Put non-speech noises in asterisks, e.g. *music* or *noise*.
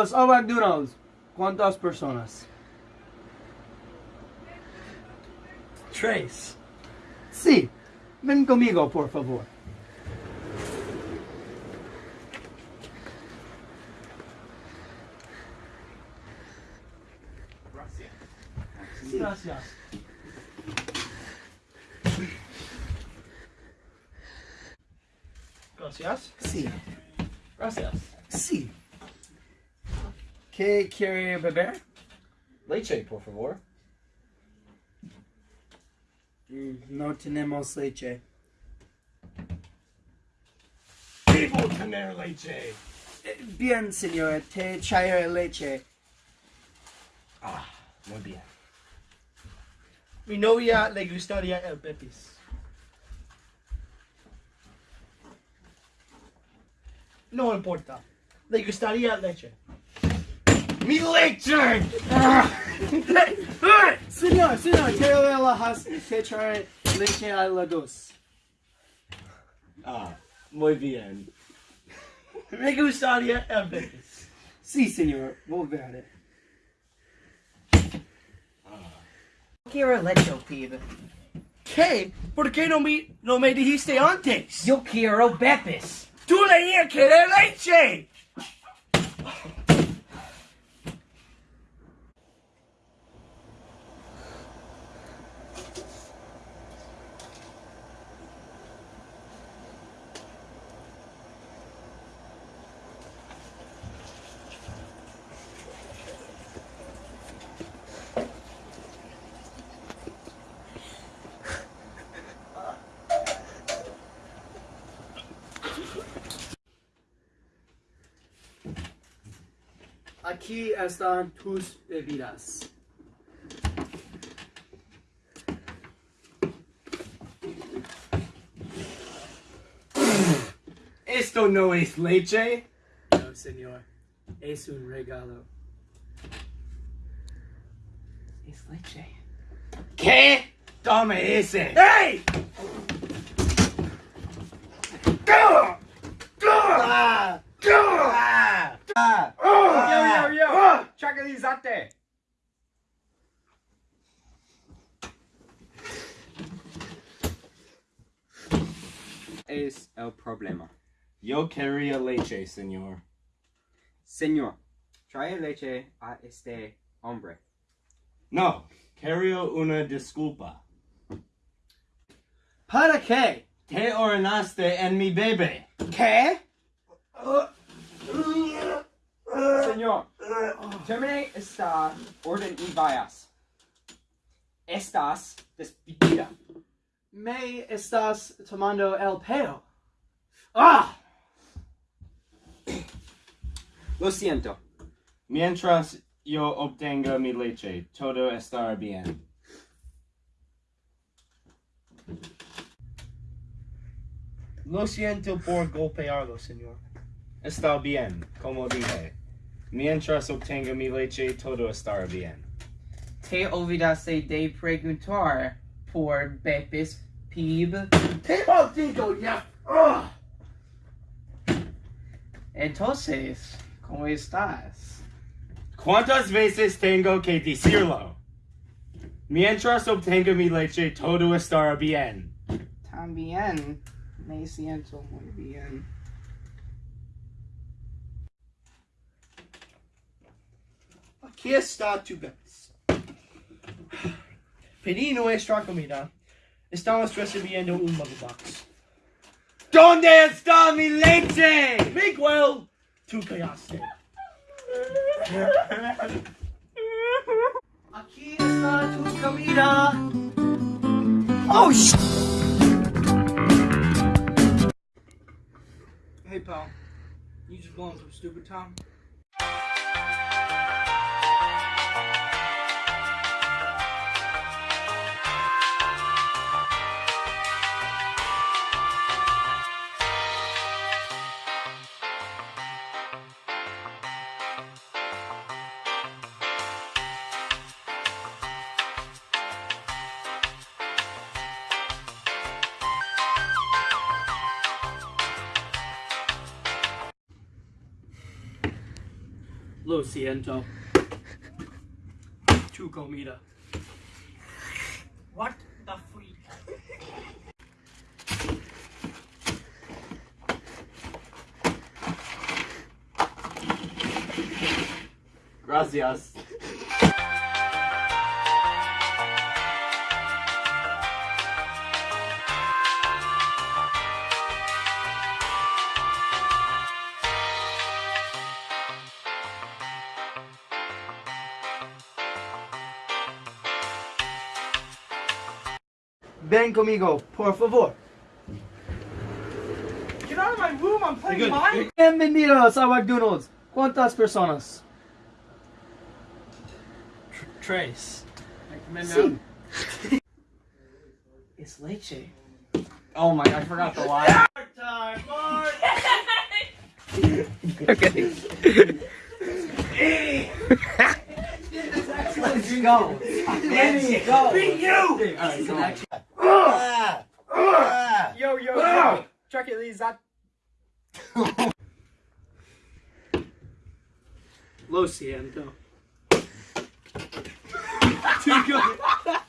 Bienvenidos a McDonald's. ¿Cuántas personas? Trace. Sí. Ven conmigo, por favor. Gracias. Gracias. Sí. Gracias. Sí. ¿Qué quiere beber? Leche, por favor. Mm, No tenemos leche. Debo tener leche. Bien, señor, te traeré leche. Ah, muy bien. Mi novia le gustaría el Bepis. No importa. Le gustaría leche. ¡Mi leche! Señor, señor, quiero ver la has- te traeré leche a las dos. Ah, muy bien. Me gustaría el Bepis. Sí, señor, volveré. Quiero leche, pibe. ¿Qué? ¿Por qué no me, no me dijiste antes? Yo quiero Bepis. ¡Tú leías que era leche! Aquí están tus bebidas. Esto no es leche. No, señor. Es un regalo. Es leche. ¿Qué? Dame ese. ¡Hey! ¡Gah! ¡Gah! ¡Gah! ¡Ah! Yo, yo, yo. ¡Ah! Tranquilízate. es el problema? Yo quería leche, señor. Señor, trae leche a este hombre. No, quiero una disculpa. ¿Para qué? Te orinaste en mi bebé. ¿Qué? Señor, termine esta orden y vayas. Estás despedida. Me estás tomando el pelo. ¡Ah! Lo siento. Mientras yo obtenga mi leche, todo estará bien. Lo siento por golpearlo, señor. Está bien, como dije. Mientras obtenga mi leche, todo estará bien. Te olvidaste de preguntar por Bepis, pibe. ¡Te maldigo ya! ¡Ah! Entonces, ¿cómo estás? ¿Cuántas veces tengo que decirlo? Mientras obtenga mi leche, todo estará bien. También me siento muy bien. Aquí está tu gas. Pedí nuestra comida. Estamos recibiendo un mother box. ¿Dónde está mi leche? Miguel, tú callaste. Aquí está tu comida. Oh, sh Hey, pal. You just going some stupid time? Lo siento. Tu comida. What the freak? Gracias. Ven conmigo, por favor. Get out of my room, I'm playing You're good. mine. Bienvenidos a McDonald's. ¿Cuántas personas? Trace. Sí. It's leche. Oh my, I forgot the line. Time, Mark. *laughs* okay. Let's go. Let's go. Beat you! Alright, so actually, Ah! Yo, yo, yo. It, Lee, that. Lo siento. *laughs* Tu comida.